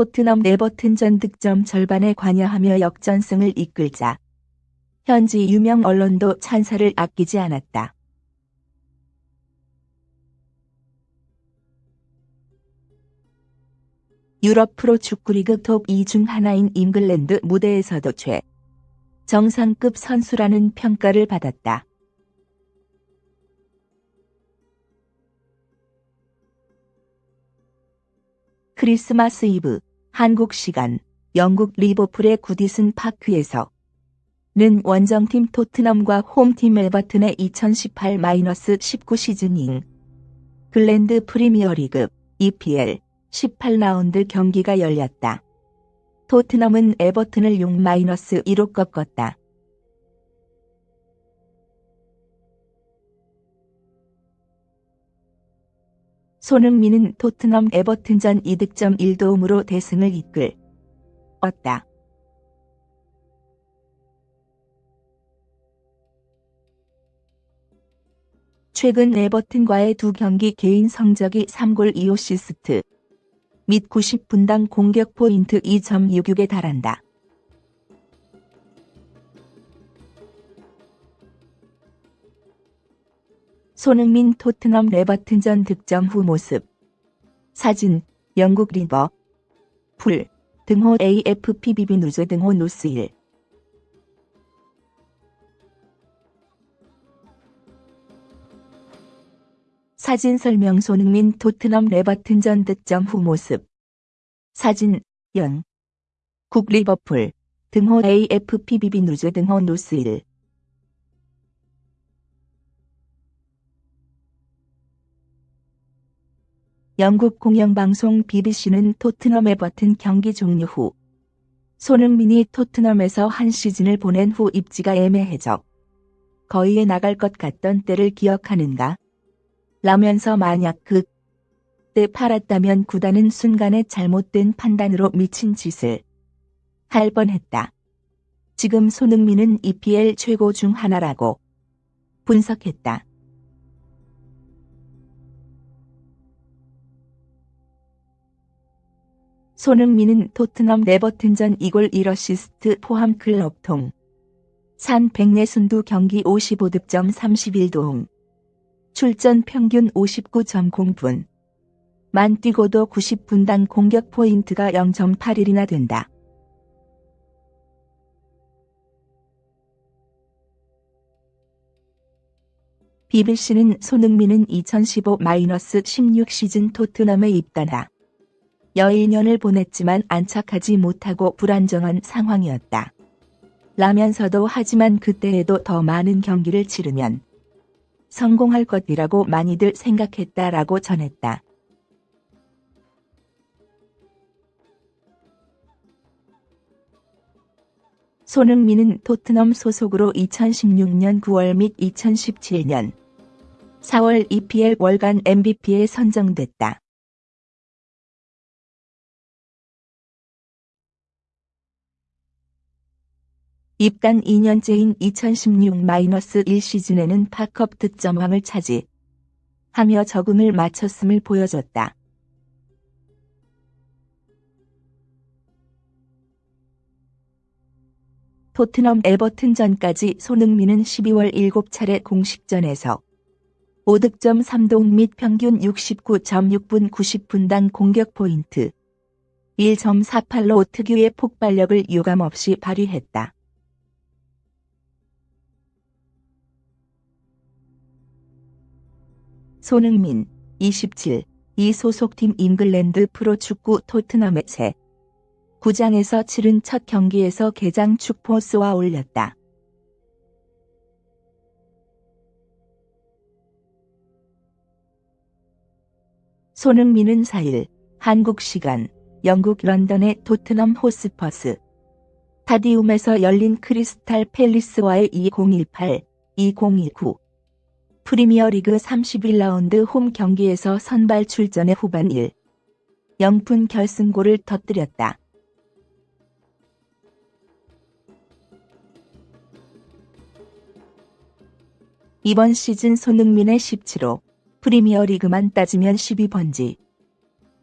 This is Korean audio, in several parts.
토트넘 에버튼 전 득점 절반에 관여하며 역전승을 이끌자 현지 유명 언론도 찬사를 아끼지 않았다. 유럽 프로 축구리그 톱 2 중 하나인 잉글랜드 무대에서도 최 정상급 선수라는 평가를 받았다. 크리스마스 이브 한국 시간 영국 리버풀의 구디슨 파크에서 는 원정팀 토트넘과 홈팀 에버튼의 2018-19 시즌인 글랜드 프리미어리그 EPL 18라운드 경기가 열렸다. 토트넘은 에버튼을 6-1로 꺾었다. 손흥민은 토트넘 에버튼전 2득점 1도움으로 대승을 이끌었다. 최근 에버튼과의 두 경기 개인 성적이 3골 2어시스트 및 90분당 공격 포인트 2.66에 달한다. 손흥민 토트넘 레버튼전 득점 후 모습. 사진 영국 리버. 풀 등호 AFPBB 누즈 등호 노스 1 사진 설명 손흥민 토트넘 레버튼전 득점 후 모습. 사진 연. 국 리버풀 등호 AFPBB 누즈 등호 노스 1 영국 공영방송 BBC는 토트넘 에버튼 경기 종료 후 손흥민이 토트넘에서 한 시즌을 보낸 후 입지가 애매해져 거의에 나갈 것 같던 때를 기억하는가? 라면서 만약 그 때 팔았다면 구단은 순간에 잘못된 판단으로 미친 짓을 할 뻔했다. 지금 손흥민은 EPL 최고 중 하나라고 분석했다. 손흥민은 토트넘 에버튼전 2골 1어시스트 포함 클럽 통. 산 100내순두 경기 55득점 31도움. 출전 평균 59.0분. 만 뛰고도 90분당 공격 포인트가 0.81이나 된다. BBC는 손흥민은 2015-16 시즌 토트넘에 입단하 여인년을 보냈지만 안착하지 못하고 불안정한 상황이었다. 라면서도 하지만 그때에도 더 많은 경기를 치르면 성공할 것이라고 많이들 생각했다라고 전했다. 손흥민은 토트넘 소속으로 2016년 9월 및 2017년 4월 EPL 월간 MVP에 선정됐다. 입단 2년째인 2016-1 시즌에는 파컵 득점왕을 차지하며 적응을 마쳤음을 보여줬다. 토트넘 에버튼 전까지 손흥민은 12월 7차례 공식전에서 5득점 3동 및 평균 69.6분 90분당 공격 포인트 1.48로 특유의 폭발력을 유감없이 발휘했다. 손흥민 27, 이 소속팀 잉글랜드 프로축구 토트넘의 새 구장에서 치른 첫 경기에서 개장 축포 스와 올렸다. 손흥민은 4일 한국 시간 영국 런던의 토트넘 호스퍼스 타디움에서 열린 크리스탈 팰리스와의 2018-2019 프리미어리그 31라운드 홈 경기에서 선발 출전의 후반 1. 0푼 결승골을 터뜨렸다. 이번 시즌 손흥민의 17호, 프리미어리그만 따지면 12번지.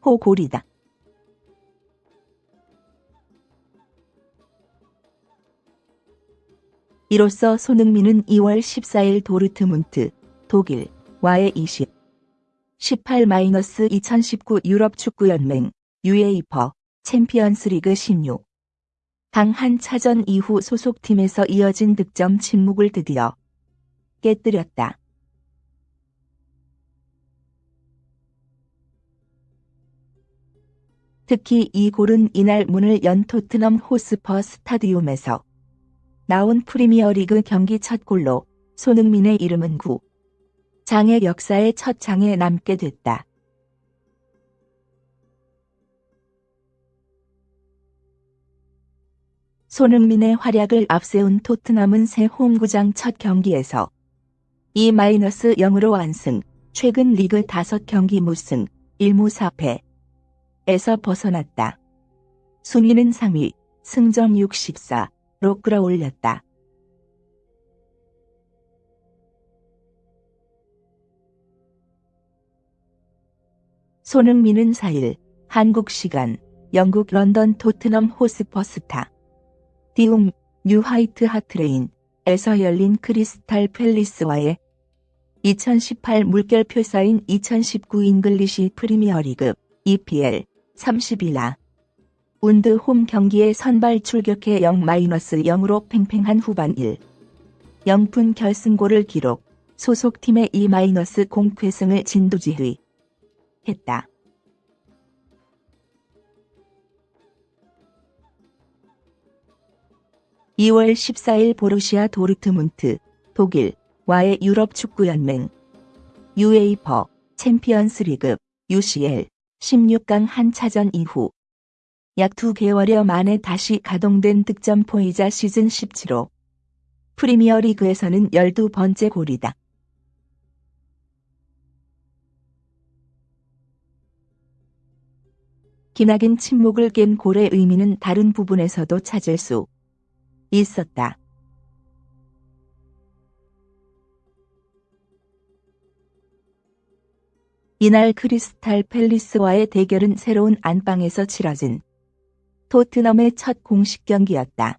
호골이다. 이로써 손흥민은 2월 14일 도르트문트 독일, 와의 20, 18-2019 유럽 축구연맹, UEFA, 챔피언스리그 16. 당1 차전 이후 소속팀에서 이어진 득점 침묵을 드디어 깨뜨렸다. 특히 이 골은 이날 문을 연 토트넘 호스퍼 스타디움에서 나온 프리미어리그 경기 첫 골로 손흥민의 이름은 구 장의 역사의 첫 장에 남게 됐다. 손흥민의 활약을 앞세운 토트넘은 새 홈구장 첫 경기에서 2-0으로 완승, 최근 리그 5경기 무승, 1무 4패, 에서 벗어났다. 순위는 3위, 승점 64로 끌어올렸다. 손흥민은 4일 한국 시간 영국 런던 토트넘 호스퍼 스타. 디움 뉴 화이트 하트레인에서 열린 크리스탈 팰리스와의 2018 물결 표 사인 2019 잉글리시 프리미어리그 EPL 30일나 운드 홈 경기에 선발 출격해 0-0으로 팽팽한 후반 1. 0분 결승골을 기록, 소속팀의 2- 공패승을 진두지휘 했다. (2월 14일) 보르시아 도르트문트 독일 와의 유럽 축구연맹 UEFA 챔피언스리그 UCL 16강 한 차전 이후 약두 개월여 만에 다시 가동된 득점포이자 시즌 17호 프리미어리그에서는 12번째 골이다. 기나긴 침묵을 깬 골의 의미는 다른 부분에서도 찾을 수 있었다. 이날 크리스탈 팰리스와의 대결은 새로운 안방에서 치러진 토트넘의 첫 공식 경기였다.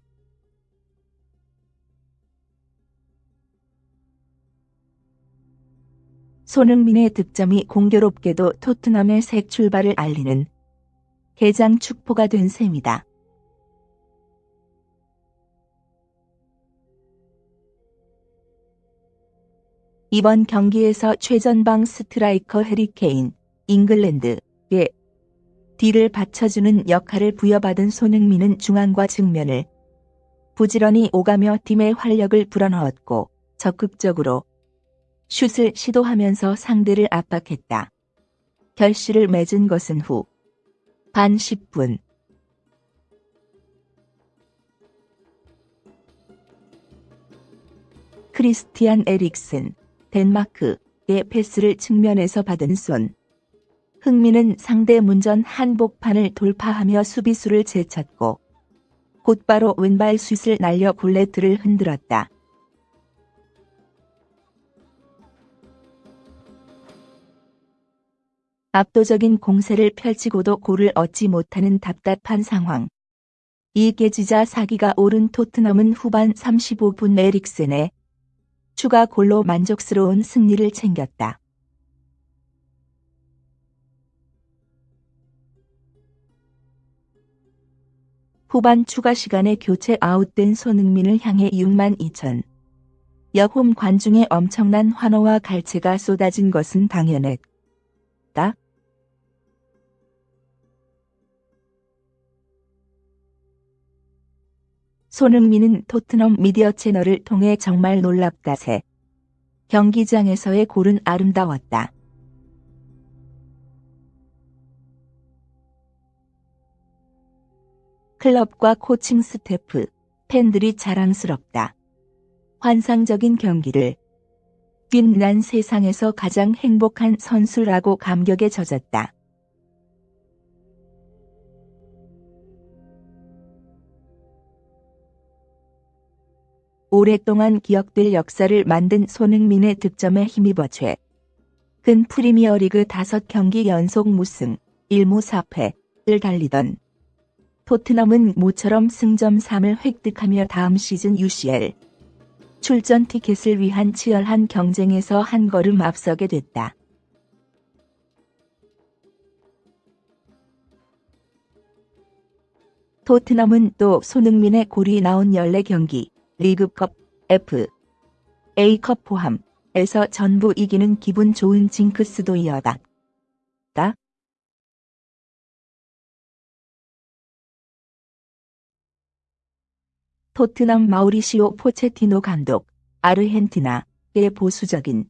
손흥민의 득점이 공교롭게도 토트넘의 새 출발을 알리는 개장 축포가 된 셈이다. 이번 경기에서 최전방 스트라이커 해리케인, 잉글랜드에 뒤를 받쳐주는 역할을 부여받은 손흥민은 중앙과 측면을 부지런히 오가며 팀의 활력을 불어넣었고 적극적으로 슛을 시도하면서 상대를 압박했다. 결실을 맺은 것은 후 반 10분 크리스티안 에릭슨 덴마크의 패스를 측면에서 받은 손. 흥민은 상대 문전 한복판을 돌파하며 수비수를 제쳤고 곧바로 왼발 슛을 날려 골레트를 흔들었다. 압도적인 공세를 펼치고도 골을 얻지 못하는 답답한 상황. 이 깨지자 사기가 오른 토트넘은 후반 35분 에릭센의 추가 골로 만족스러운 승리를 챙겼다. 후반 추가 시간에 교체 아웃된 손흥민을 향해 6만 2천 여홈 관중의 엄청난 환호와 갈채가 쏟아진 것은 당연했 다. 손흥민은 토트넘 미디어 채널을 통해 정말 놀랍다세. 경기장에서의 골은 아름다웠다. 클럽과 코칭 스태프, 팬들이 자랑스럽다. 환상적인 경기를 빈난 세상에서 가장 행복한 선수라고 감격에 젖었다. 오랫동안 기억될 역사를 만든 손흥민의 득점에 힘입어 최. 근 프리미어리그 5경기 연속 무승, 1무 4패를 달리던 토트넘은 모처럼 승점 3을 획득하며 다음 시즌 UCL 출전 티켓을 위한 치열한 경쟁에서 한 걸음 앞서게 됐다. 토트넘은 또 손흥민의 골이 나온 14경기, 리그컵, F, A컵 포함에서 전부 이기는 기분 좋은 징크스도 이어다. 토트넘 마우리시오 포체티노 감독, 아르헨티나의 보수적인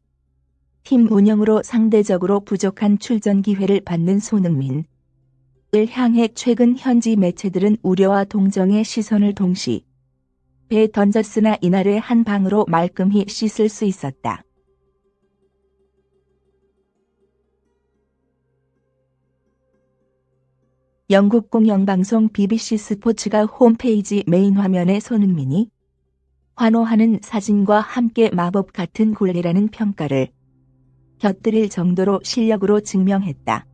팀 운영으로 상대적으로 부족한 출전 기회를 받는 손흥민. 을 향해 최근 현지 매체들은 우려와 동정의 시선을 동시 배에 던졌으나 이날의 한 방으로 말끔히 씻을 수 있었다. 영국 공영방송 BBC 스포츠가 홈페이지 메인 화면에 손흥민이 환호하는 사진과 함께 마법 같은 골이라는 평가를 곁들일 정도로 실력으로 증명했다.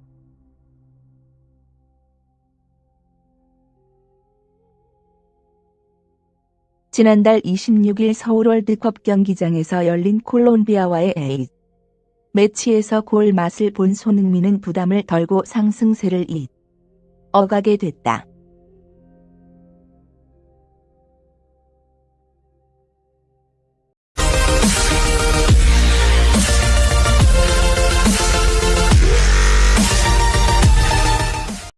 지난달 26일 서울 월드컵 경기장에서 열린 콜롬비아와의 A 매치에서 골 맛을 본 손흥민은 부담을 덜고 상승세를 잇 어가게 됐다.